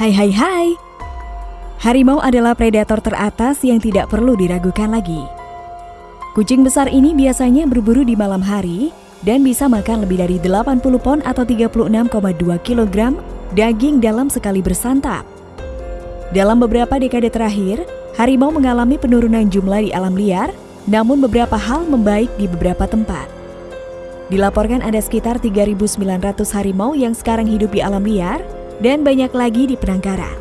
Hai hai hai Harimau adalah predator teratas yang tidak perlu diragukan lagi Kucing besar ini biasanya berburu di malam hari dan bisa makan lebih dari 80 pon atau 36,2 kg daging dalam sekali bersantap. Dalam beberapa dekade terakhir, harimau mengalami penurunan jumlah di alam liar, namun beberapa hal membaik di beberapa tempat. Dilaporkan ada sekitar 3.900 harimau yang sekarang hidup di alam liar, dan banyak lagi di penangkaran.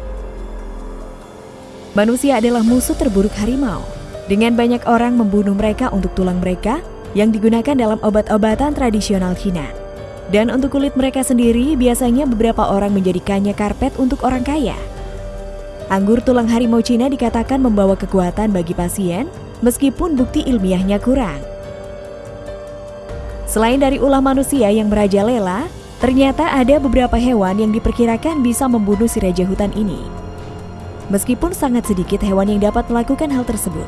Manusia adalah musuh terburuk harimau. Dengan banyak orang membunuh mereka untuk tulang mereka yang digunakan dalam obat-obatan tradisional Cina. Dan untuk kulit mereka sendiri, biasanya beberapa orang menjadikannya karpet untuk orang kaya. Anggur tulang harimau Cina dikatakan membawa kekuatan bagi pasien, meskipun bukti ilmiahnya kurang. Selain dari ulah manusia yang merajalela, Ternyata ada beberapa hewan yang diperkirakan bisa membunuh si raja hutan ini. Meskipun sangat sedikit hewan yang dapat melakukan hal tersebut.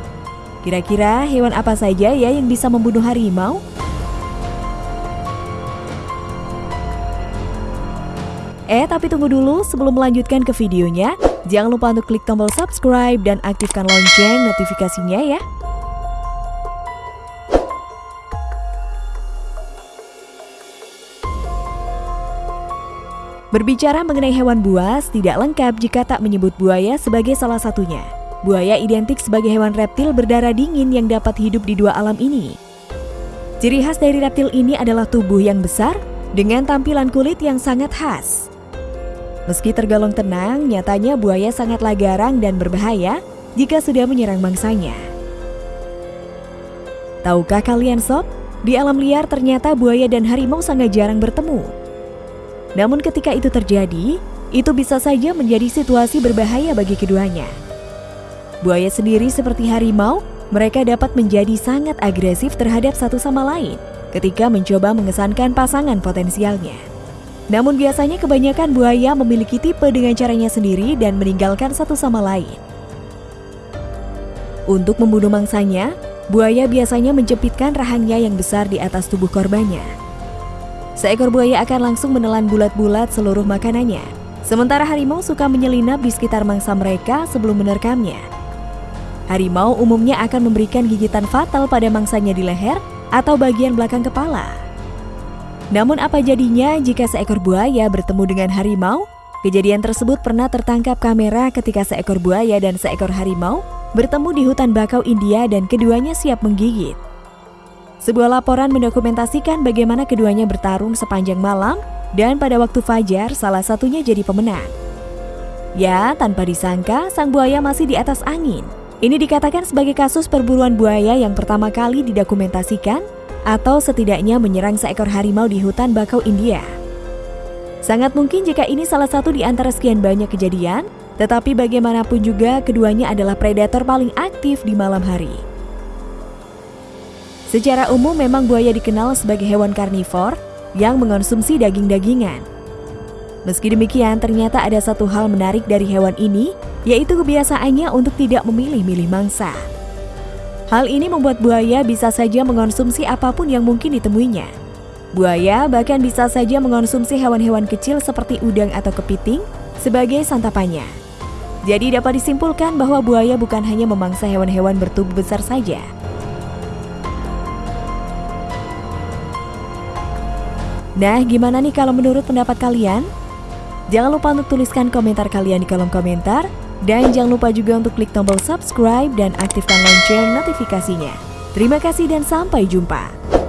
Kira-kira hewan apa saja ya yang bisa membunuh harimau? Eh, tapi tunggu dulu sebelum melanjutkan ke videonya, jangan lupa untuk klik tombol subscribe dan aktifkan lonceng notifikasinya ya. Berbicara mengenai hewan buas, tidak lengkap jika tak menyebut buaya sebagai salah satunya. Buaya identik sebagai hewan reptil berdarah dingin yang dapat hidup di dua alam ini. Ciri khas dari reptil ini adalah tubuh yang besar dengan tampilan kulit yang sangat khas. Meski tergolong tenang, nyatanya buaya sangatlah garang dan berbahaya jika sudah menyerang mangsanya. Tahukah kalian sob, di alam liar ternyata buaya dan harimau sangat jarang bertemu. Namun ketika itu terjadi, itu bisa saja menjadi situasi berbahaya bagi keduanya. Buaya sendiri seperti harimau, mereka dapat menjadi sangat agresif terhadap satu sama lain ketika mencoba mengesankan pasangan potensialnya. Namun biasanya kebanyakan buaya memiliki tipe dengan caranya sendiri dan meninggalkan satu sama lain. Untuk membunuh mangsanya, buaya biasanya menjepitkan rahangnya yang besar di atas tubuh korbannya. Seekor buaya akan langsung menelan bulat-bulat seluruh makanannya. Sementara harimau suka menyelinap di sekitar mangsa mereka sebelum menerkamnya. Harimau umumnya akan memberikan gigitan fatal pada mangsanya di leher atau bagian belakang kepala. Namun apa jadinya jika seekor buaya bertemu dengan harimau? Kejadian tersebut pernah tertangkap kamera ketika seekor buaya dan seekor harimau bertemu di hutan bakau India dan keduanya siap menggigit. Sebuah laporan mendokumentasikan bagaimana keduanya bertarung sepanjang malam dan pada waktu fajar salah satunya jadi pemenang. Ya, tanpa disangka sang buaya masih di atas angin. Ini dikatakan sebagai kasus perburuan buaya yang pertama kali didokumentasikan atau setidaknya menyerang seekor harimau di hutan bakau India. Sangat mungkin jika ini salah satu di antara sekian banyak kejadian, tetapi bagaimanapun juga keduanya adalah predator paling aktif di malam hari. Secara umum memang buaya dikenal sebagai hewan karnivor yang mengonsumsi daging-dagingan. Meski demikian, ternyata ada satu hal menarik dari hewan ini, yaitu kebiasaannya untuk tidak memilih-milih mangsa. Hal ini membuat buaya bisa saja mengonsumsi apa pun yang mungkin ditemuinya. Buaya bahkan bisa saja mengonsumsi hewan-hewan kecil seperti udang atau kepiting sebagai santapannya. Jadi dapat disimpulkan bahwa buaya bukan hanya memangsa hewan-hewan bertubuh besar saja, Nah, gimana nih kalau menurut pendapat kalian? Jangan lupa untuk tuliskan komentar kalian di kolom komentar. Dan jangan lupa juga untuk klik tombol subscribe dan aktifkan lonceng notifikasinya. Terima kasih dan sampai jumpa.